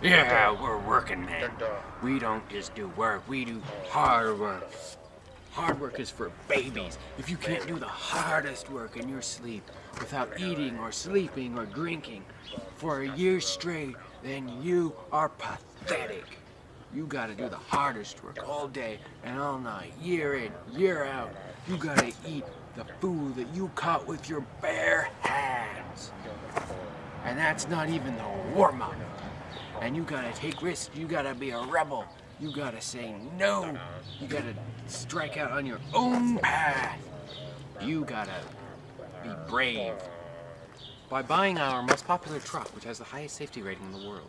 Yeah, we're working men. We don't just do work, we do hard work. Hard work is for babies. If you can't do the hardest work in your sleep without eating or sleeping or drinking for a year straight, then you are pathetic. You gotta do the hardest work all day and all night, year in, year out. You gotta eat the food that you caught with your bare hands. And that's not even the warm-up. And you gotta take risks, you gotta be a rebel. You gotta say no. You gotta strike out on your own path. You gotta be brave. By buying our most popular truck, which has the highest safety rating in the world.